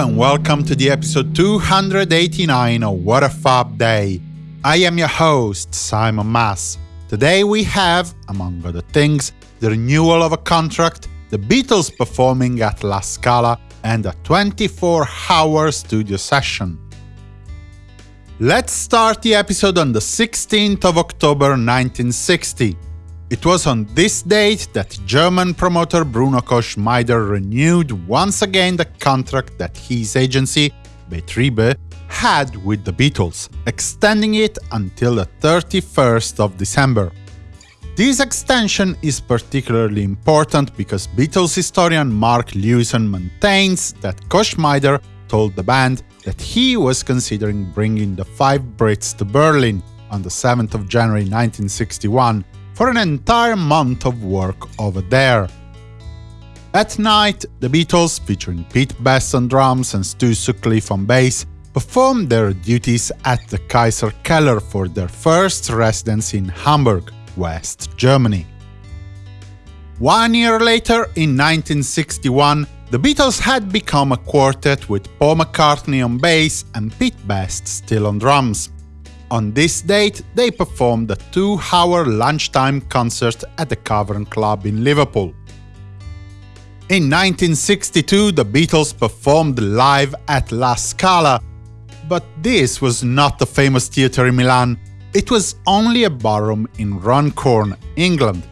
and welcome to the episode 289 of What a Fab Day. I am your host, Simon Mas. Today we have, among other things, the renewal of a contract, the Beatles performing at La Scala, and a 24-hour studio session. Let's start the episode on the 16th of October 1960. It was on this date that German promoter Bruno Koschmider renewed once again the contract that his agency, Betriebe, had with the Beatles, extending it until the 31st of December. This extension is particularly important because Beatles historian Mark Lewisohn maintains that Koschmider told the band that he was considering bringing the five Brits to Berlin on the 7th of January 1961 for an entire month of work over there. At night, the Beatles, featuring Pete Best on drums and Stu Sutcliffe on bass, performed their duties at the Kaiser Keller for their first residence in Hamburg, West Germany. One year later, in 1961, the Beatles had become a quartet with Paul McCartney on bass and Pete Best still on drums. On this date, they performed a two-hour lunchtime concert at the Cavern Club in Liverpool. In 1962, the Beatles performed live at La Scala, but this was not the famous theatre in Milan, it was only a ballroom in Runcorn, England.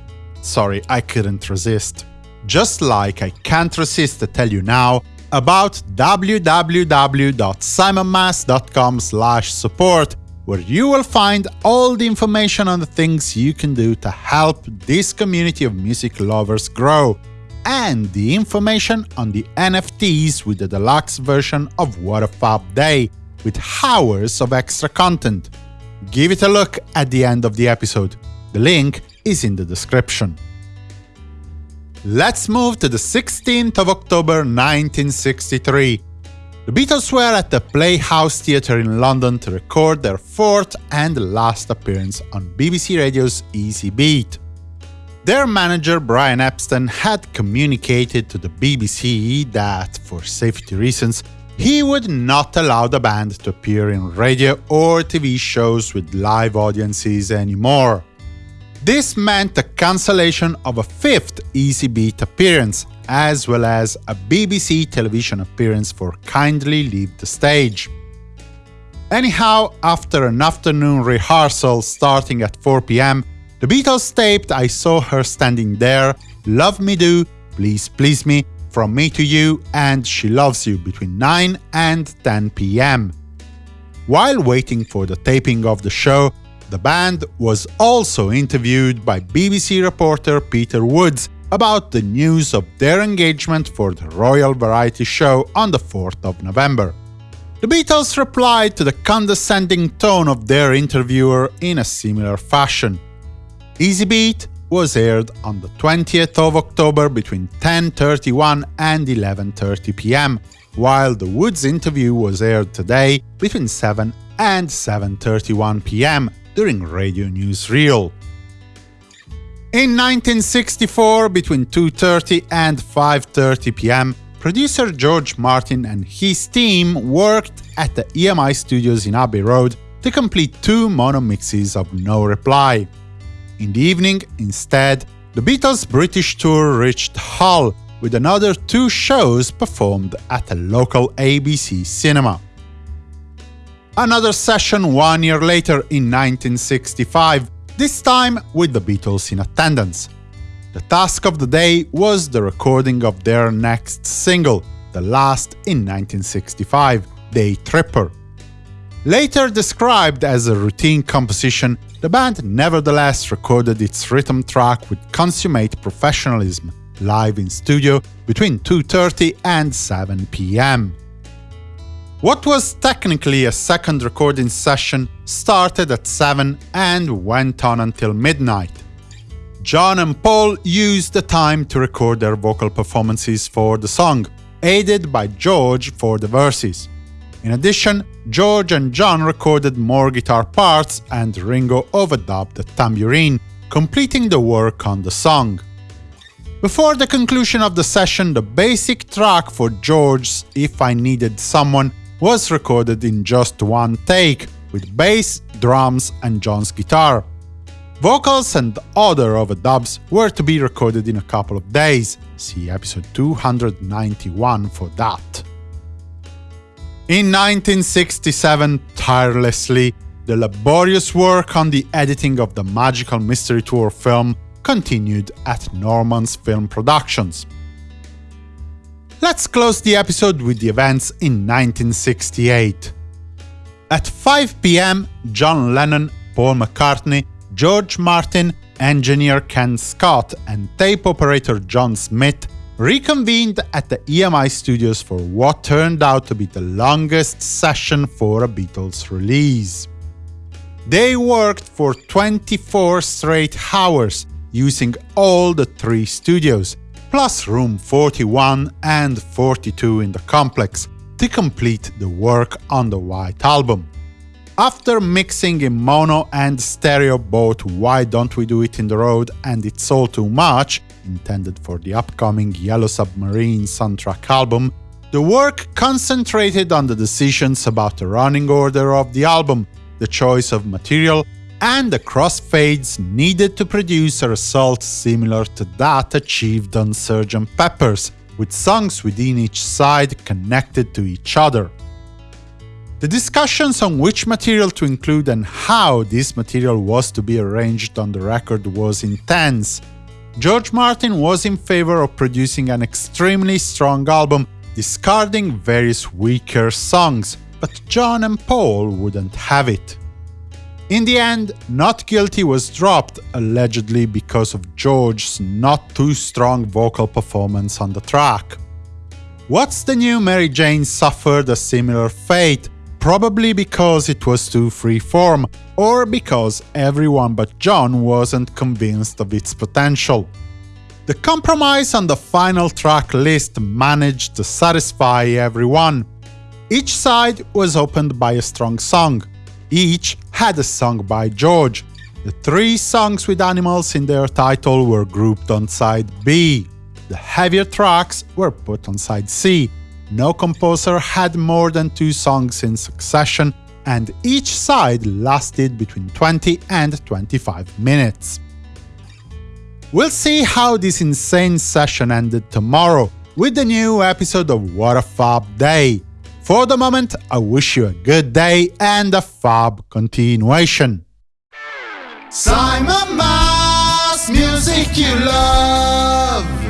Sorry, I couldn't resist. Just like I can't resist to tell you now about www.simonmas.com support where you will find all the information on the things you can do to help this community of music lovers grow, and the information on the NFTs with the deluxe version of What a Fab Day, with hours of extra content. Give it a look at the end of the episode. The link is in the description. Let's move to the 16th of October 1963. The Beatles were at the Playhouse Theatre in London to record their fourth and last appearance on BBC Radio's Easy Beat. Their manager Brian Epstein had communicated to the BBC that, for safety reasons, he would not allow the band to appear in radio or TV shows with live audiences anymore. This meant the cancellation of a fifth Easy Beat appearance, as well as a BBC television appearance for Kindly Leave the Stage. Anyhow, after an afternoon rehearsal starting at 4 pm, the Beatles taped I Saw Her Standing There, Love Me Do, Please Please Me, From Me to You and She Loves You between 9 and 10 pm. While waiting for the taping of the show, the band was also interviewed by BBC reporter Peter Woods about the news of their engagement for the Royal Variety Show on the 4th of November. The Beatles replied to the condescending tone of their interviewer in a similar fashion. Easy Beat was aired on the 20th of October between 10.31 and 11.30 pm, while the Woods interview was aired today between 7 and 7.31 pm during Radio Newsreel. In 1964, between 2.30 and 5.30 pm, producer George Martin and his team worked at the EMI studios in Abbey Road to complete two mono mixes of No Reply. In the evening, instead, the Beatles' British tour reached Hull, with another two shows performed at a local ABC cinema. Another session one year later in 1965 this time with the Beatles in attendance. The task of the day was the recording of their next single, the last in 1965, Day Tripper. Later described as a routine composition, the band nevertheless recorded its rhythm track with consummate professionalism, live in studio between 2.30 and 7 pm. What was technically a second recording session started at 7 and went on until midnight. John and Paul used the time to record their vocal performances for the song, aided by George for the verses. In addition, George and John recorded more guitar parts and Ringo overdubbed the tambourine, completing the work on the song. Before the conclusion of the session, the basic track for George's If I Needed Someone was recorded in just one take, with bass, drums and John's guitar. Vocals and other overdubs were to be recorded in a couple of days, see episode 291 for that. In 1967, tirelessly, the laborious work on the editing of the Magical Mystery Tour film continued at Norman's Film Productions. Let's close the episode with the events in 1968. At 5 pm, John Lennon, Paul McCartney, George Martin, engineer Ken Scott, and tape operator John Smith reconvened at the EMI studios for what turned out to be the longest session for a Beatles release. They worked for 24 straight hours, using all the three studios, plus room 41 and 42 in the complex, to complete the work on the White Album. After mixing in mono and stereo both Why Don't We Do It in the Road and It's All Too Much, intended for the upcoming Yellow Submarine soundtrack album, the work concentrated on the decisions about the running order of the album, the choice of material, and the crossfades needed to produce a result similar to that achieved on Sgt. Pepper's, with songs within each side connected to each other. The discussions on which material to include and how this material was to be arranged on the record was intense. George Martin was in favor of producing an extremely strong album, discarding various weaker songs, but John and Paul wouldn't have it. In the end, Not Guilty was dropped, allegedly because of George's not too strong vocal performance on the track. What's the New Mary Jane suffered a similar fate, probably because it was too freeform, or because everyone but John wasn't convinced of its potential. The compromise on the final track list managed to satisfy everyone. Each side was opened by a strong song, each had a song by George. The three songs with animals in their title were grouped on side B. The heavier tracks were put on side C. No composer had more than two songs in succession, and each side lasted between 20 and 25 minutes. We'll see how this insane session ended tomorrow, with the new episode of What a Fab Day. For the moment, I wish you a good day and a fab continuation. Simon Mas, music you love.